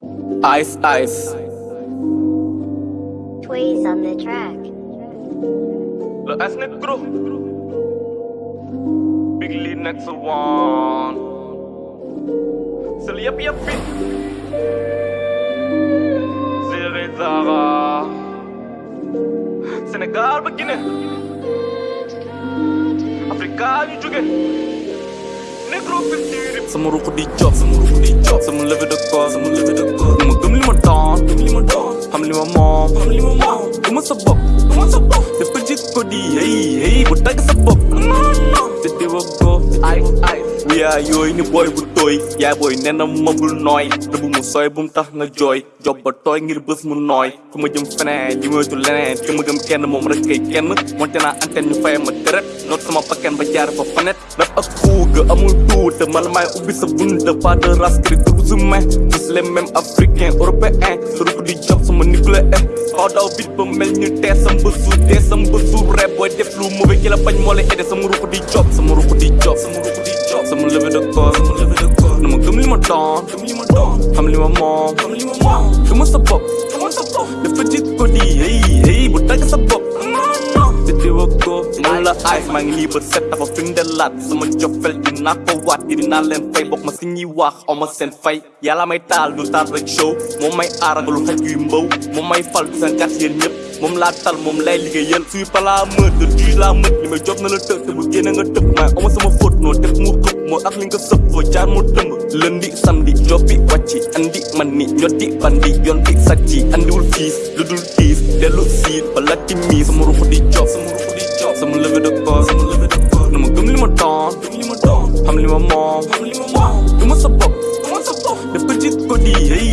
Ice Ice. Tweez on the track. Look, that's Nick Gru. Big lead next to one. Silly up, yup, Ziri Zara. Senegal beginning. Africa, you sama ruq di job sama ruq di job sama levée de corps sama levée de corps ma gëm li ma doon gëm li ma doon xam li ma moom xam li ma moom du ma di hey hey bu tagg sa bopp yooyu ni booy bu tooy yaay booy nee na ma bul nooy rëbb mu sooy bu mu tax nga jooy job ba tooy ngir bés mu nooy fu ma jëm feneen li moytu leneen te ma gëm kenn moom rek kay kenn monte naa antenne ñu fay ma deret noot sama pakken ba jaar fa fanet rap ak fuuga amul tuute man maay ubbi sa bunt pas de race cri tous humains tous les mêmes africains européens sa rukk di job sama nucléaire xaw daw bit ba mel ñu tee sam ba suur dee sam ba suur rep booy def lu mauvais ki la bañ moo lay aidé sama rukk di job sama rukk di job I'ma live it up mà live it up I'ma give me my dawn Give me my dawn Family my mom Family my mom Give me some pop Give me some pop Live for jit kodi hey hey But I can some pop Ditiwa ko Mula eyes Mang liver set up a finger lat Sama jo fel di na ko wat Di na len fay Bok ma singi wax O ma sen fay ta may taal du taal rek show. Mom may aar nga lu xaj yu mbaw Mom may fal du sen kat yeen ñep moom laa tal moom lay liggéeyal suy palaa meur de juge laa mët li may job na la tëg te bu génn nga tëb maay oma sama xëpp moo ak li nga sëpp foo jaar moo tëmb lundi samedi jobbi wàcci andi man ni ñoddi bandi yoon bi sàcci andiwul fiis lu dul tiis dellu siit bala timmi sama ruxu di job sama ruxu di job sama levée de corps sama levée de na ma gëm li ma doon gëm li ma doon xam li ma moom xam li ma moom du ma sa bopp du ma sa bopp dafa jit ko di hey